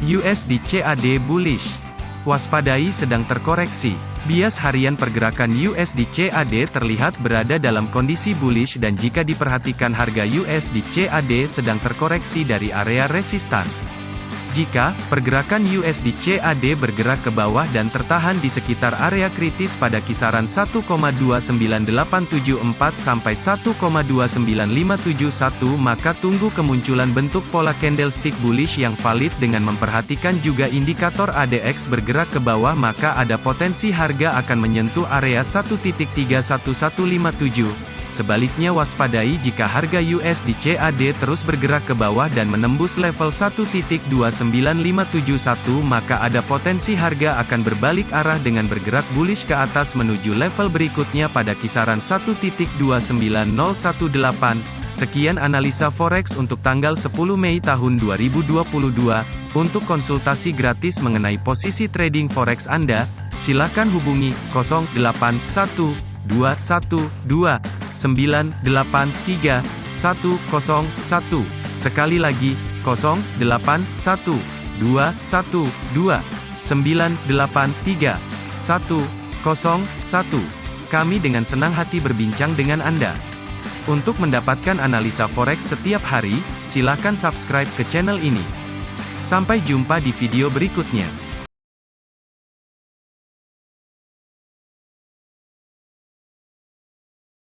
USD CAD bullish. Waspadai sedang terkoreksi. Bias harian pergerakan USD CAD terlihat berada dalam kondisi bullish dan jika diperhatikan harga USD CAD sedang terkoreksi dari area resistan. Jika pergerakan USD CAD bergerak ke bawah dan tertahan di sekitar area kritis pada kisaran 1,29874 sampai 1,29571 maka tunggu kemunculan bentuk pola candlestick bullish yang valid dengan memperhatikan juga indikator ADX bergerak ke bawah maka ada potensi harga akan menyentuh area 1.31157. Sebaliknya waspadai jika harga USD CAD terus bergerak ke bawah dan menembus level 1.29571 maka ada potensi harga akan berbalik arah dengan bergerak bullish ke atas menuju level berikutnya pada kisaran 1.29018. Sekian analisa forex untuk tanggal 10 Mei tahun 2022. Untuk konsultasi gratis mengenai posisi trading forex Anda, silakan hubungi 081212 983 101. Sekali lagi, 081 212 983 101. Kami dengan senang hati berbincang dengan Anda. Untuk mendapatkan analisa forex setiap hari, silakan subscribe ke channel ini. Sampai jumpa di video berikutnya.